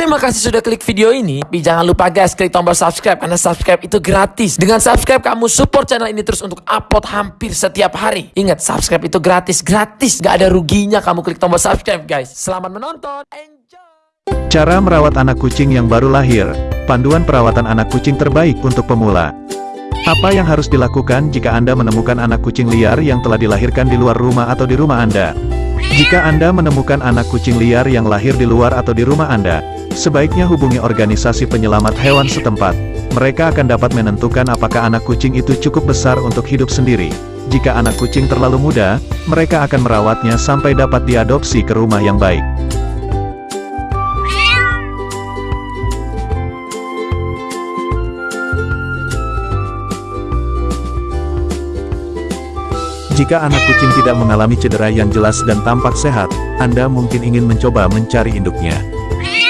Terima kasih sudah klik video ini. Tapi jangan lupa guys, klik tombol subscribe karena subscribe itu gratis. Dengan subscribe kamu support channel ini terus untuk upload hampir setiap hari. Ingat, subscribe itu gratis, gratis. Gak ada ruginya kamu klik tombol subscribe guys. Selamat menonton. Enjoy. Cara merawat anak kucing yang baru lahir. Panduan perawatan anak kucing terbaik untuk pemula. Apa yang harus dilakukan jika Anda menemukan anak kucing liar yang telah dilahirkan di luar rumah atau di rumah Anda? Jika Anda menemukan anak kucing liar yang lahir di luar atau di rumah Anda, sebaiknya hubungi organisasi penyelamat hewan setempat. Mereka akan dapat menentukan apakah anak kucing itu cukup besar untuk hidup sendiri. Jika anak kucing terlalu muda, mereka akan merawatnya sampai dapat diadopsi ke rumah yang baik. Jika anak kucing tidak mengalami cedera yang jelas dan tampak sehat, Anda mungkin ingin mencoba mencari induknya.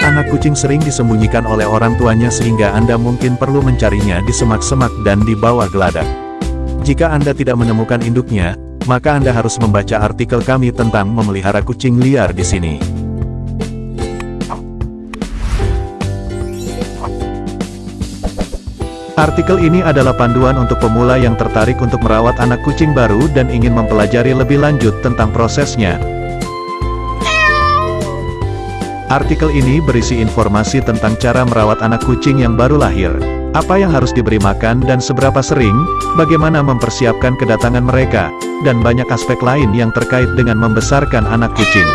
Anak kucing sering disembunyikan oleh orang tuanya sehingga Anda mungkin perlu mencarinya di semak-semak dan di bawah geladak. Jika Anda tidak menemukan induknya, maka Anda harus membaca artikel kami tentang memelihara kucing liar di sini. Artikel ini adalah panduan untuk pemula yang tertarik untuk merawat anak kucing baru dan ingin mempelajari lebih lanjut tentang prosesnya. Artikel ini berisi informasi tentang cara merawat anak kucing yang baru lahir, apa yang harus diberi makan dan seberapa sering, bagaimana mempersiapkan kedatangan mereka, dan banyak aspek lain yang terkait dengan membesarkan anak kucing.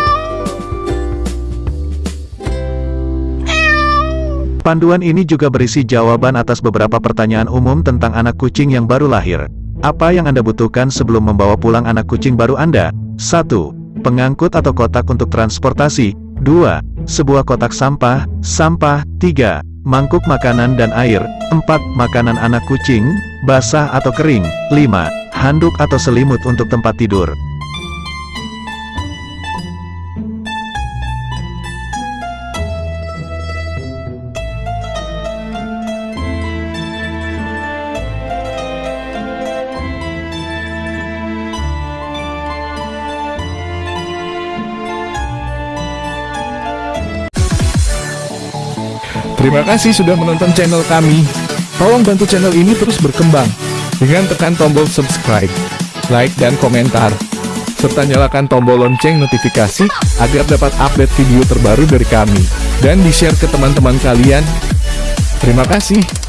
Panduan ini juga berisi jawaban atas beberapa pertanyaan umum tentang anak kucing yang baru lahir. Apa yang Anda butuhkan sebelum membawa pulang anak kucing baru Anda? 1. Pengangkut atau kotak untuk transportasi. 2. Sebuah kotak sampah, sampah. 3. Mangkuk makanan dan air. 4. Makanan anak kucing, basah atau kering. 5. Handuk atau selimut untuk tempat tidur. Terima kasih sudah menonton channel kami. Tolong bantu channel ini terus berkembang dengan tekan tombol subscribe, like dan komentar. Serta nyalakan tombol lonceng notifikasi agar dapat update video terbaru dari kami dan di-share ke teman-teman kalian. Terima kasih.